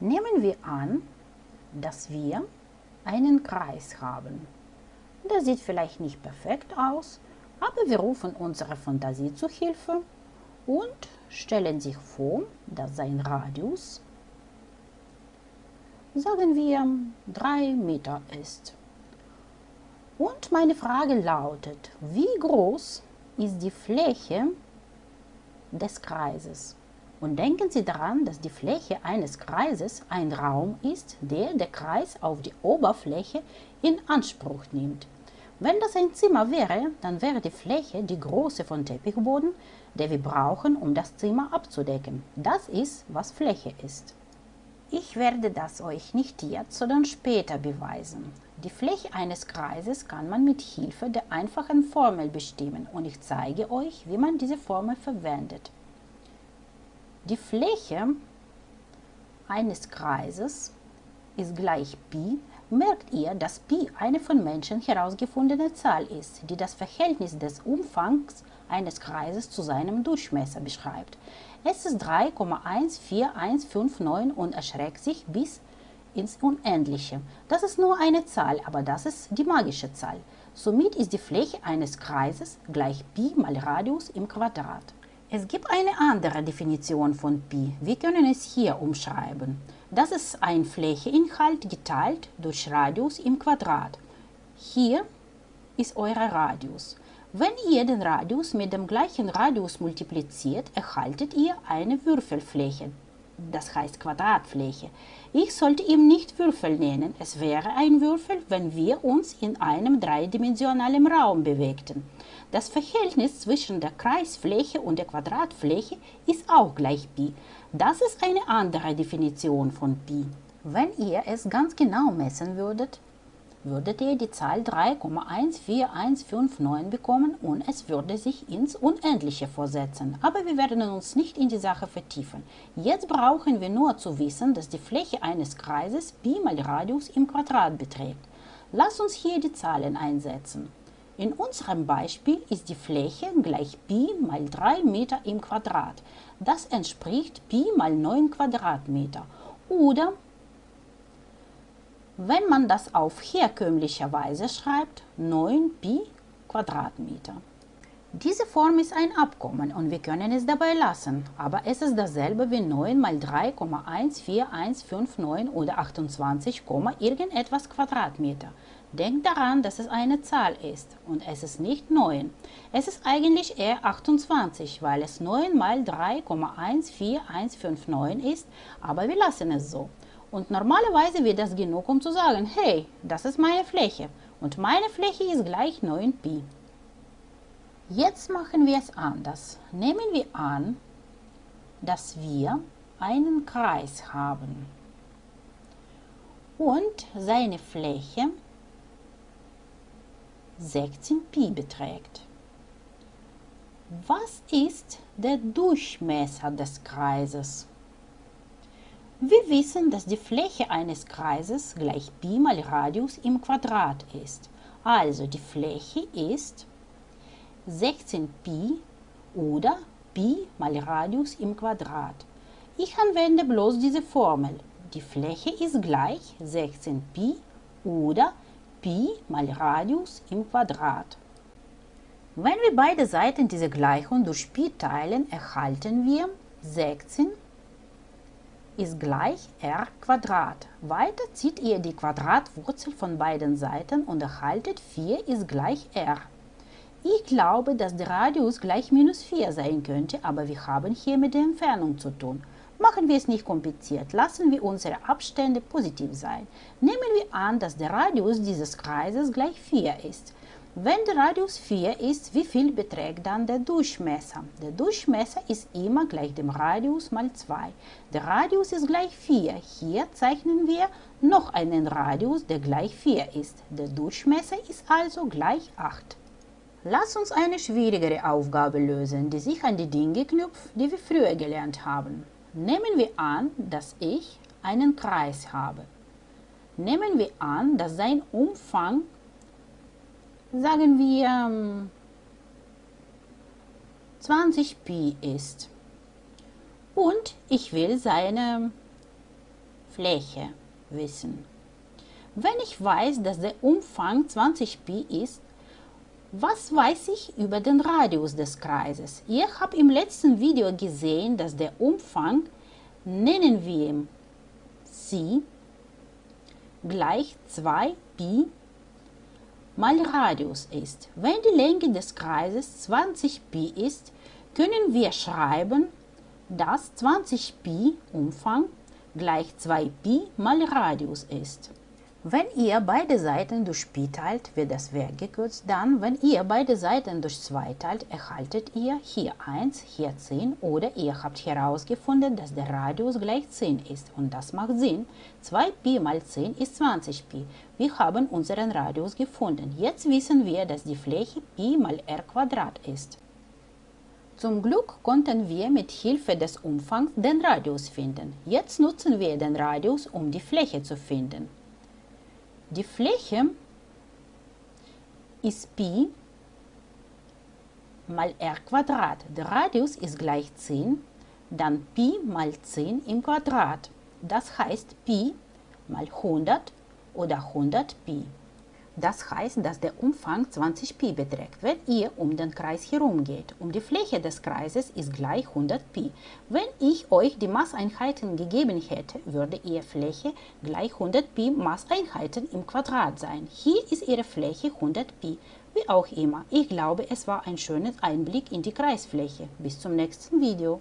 Nehmen wir an, dass wir einen Kreis haben. Der sieht vielleicht nicht perfekt aus, aber wir rufen unsere Fantasie zu Hilfe und stellen sich vor, dass sein Radius, sagen wir, 3 Meter ist. Und meine Frage lautet, wie groß ist die Fläche des Kreises? Und denken Sie daran, dass die Fläche eines Kreises ein Raum ist, der der Kreis auf die Oberfläche in Anspruch nimmt. Wenn das ein Zimmer wäre, dann wäre die Fläche die Größe von Teppichboden, der wir brauchen, um das Zimmer abzudecken. Das ist, was Fläche ist. Ich werde das euch nicht jetzt, sondern später beweisen. Die Fläche eines Kreises kann man mit Hilfe der einfachen Formel bestimmen und ich zeige euch, wie man diese Formel verwendet. Die Fläche eines Kreises ist gleich Pi. Merkt ihr, dass Pi eine von Menschen herausgefundene Zahl ist, die das Verhältnis des Umfangs eines Kreises zu seinem Durchmesser beschreibt. Es ist 3,14159 und erschreckt sich bis ins Unendliche. Das ist nur eine Zahl, aber das ist die magische Zahl. Somit ist die Fläche eines Kreises gleich Pi mal Radius im Quadrat. Es gibt eine andere Definition von Pi. Wir können es hier umschreiben. Das ist ein Flächeninhalt geteilt durch Radius im Quadrat. Hier ist euer Radius. Wenn ihr den Radius mit dem gleichen Radius multipliziert, erhaltet ihr eine Würfelfläche, das heißt Quadratfläche. Ich sollte ihn nicht Würfel nennen, es wäre ein Würfel, wenn wir uns in einem dreidimensionalen Raum bewegten. Das Verhältnis zwischen der Kreisfläche und der Quadratfläche ist auch gleich Pi. Das ist eine andere Definition von Pi. Wenn ihr es ganz genau messen würdet, würdet ihr die Zahl 3,14159 bekommen und es würde sich ins Unendliche vorsetzen. Aber wir werden uns nicht in die Sache vertiefen. Jetzt brauchen wir nur zu wissen, dass die Fläche eines Kreises Pi mal Radius im Quadrat beträgt. Lass uns hier die Zahlen einsetzen. In unserem Beispiel ist die Fläche gleich Pi mal 3 Meter im Quadrat. Das entspricht Pi mal 9 Quadratmeter. Oder, wenn man das auf herkömmliche Weise schreibt, 9 Pi Quadratmeter. Diese Form ist ein Abkommen und wir können es dabei lassen, aber es ist dasselbe wie 9 mal 3,14159 oder 28, irgendetwas Quadratmeter. Denkt daran, dass es eine Zahl ist und es ist nicht 9. Es ist eigentlich eher 28, weil es 9 mal 3,14159 ist, aber wir lassen es so. Und normalerweise wird das genug, um zu sagen, hey, das ist meine Fläche und meine Fläche ist gleich 9pi. Jetzt machen wir es anders. Nehmen wir an, dass wir einen Kreis haben und seine Fläche 16 Pi beträgt. Was ist der Durchmesser des Kreises? Wir wissen, dass die Fläche eines Kreises gleich Pi mal Radius im Quadrat ist. Also die Fläche ist 16 Pi oder Pi mal Radius im Quadrat. Ich anwende bloß diese Formel. Die Fläche ist gleich 16 Pi oder Pi mal Radius im Quadrat. Wenn wir beide Seiten dieser Gleichung durch Pi teilen, erhalten wir 16 ist gleich r Quadrat. Weiter zieht ihr die Quadratwurzel von beiden Seiten und erhaltet 4 ist gleich r. Ich glaube, dass der Radius gleich minus 4 sein könnte, aber wir haben hier mit der Entfernung zu tun. Machen wir es nicht kompliziert, lassen wir unsere Abstände positiv sein. Nehmen wir an, dass der Radius dieses Kreises gleich 4 ist. Wenn der Radius 4 ist, wie viel beträgt dann der Durchmesser? Der Durchmesser ist immer gleich dem Radius mal 2. Der Radius ist gleich 4. Hier zeichnen wir noch einen Radius, der gleich 4 ist. Der Durchmesser ist also gleich 8. Lass uns eine schwierigere Aufgabe lösen, die sich an die Dinge knüpft, die wir früher gelernt haben. Nehmen wir an, dass ich einen Kreis habe. Nehmen wir an, dass sein Umfang, sagen wir, 20 Pi ist. Und ich will seine Fläche wissen. Wenn ich weiß, dass der Umfang 20 Pi ist, was weiß ich über den Radius des Kreises? Ihr habt im letzten Video gesehen, dass der Umfang, nennen wir ihn c, gleich 2 Pi mal Radius ist. Wenn die Länge des Kreises 20 Pi ist, können wir schreiben, dass 20 Pi Umfang gleich 2 Pi mal Radius ist. Wenn ihr beide Seiten durch Pi teilt, wird das weggekürzt. Dann, wenn ihr beide Seiten durch 2 teilt, erhaltet ihr hier 1, hier 10 oder ihr habt herausgefunden, dass der Radius gleich 10 ist. Und das macht Sinn. 2 Pi mal 10 ist 20 Pi. Wir haben unseren Radius gefunden. Jetzt wissen wir, dass die Fläche Pi mal r Quadrat ist. Zum Glück konnten wir mit Hilfe des Umfangs den Radius finden. Jetzt nutzen wir den Radius, um die Fläche zu finden. Die Fläche ist Pi mal r Quadrat. Der Radius ist gleich 10, dann Pi mal 10 im Quadrat. Das heißt Pi mal 100 oder 100 Pi. Das heißt, dass der Umfang 20 Pi beträgt, wenn ihr um den Kreis herumgeht. Um die Fläche des Kreises ist gleich 100 Pi. Wenn ich euch die Maßeinheiten gegeben hätte, würde ihre Fläche gleich 100 Pi Maßeinheiten im Quadrat sein. Hier ist ihre Fläche 100 Pi. Wie auch immer, ich glaube, es war ein schöner Einblick in die Kreisfläche. Bis zum nächsten Video.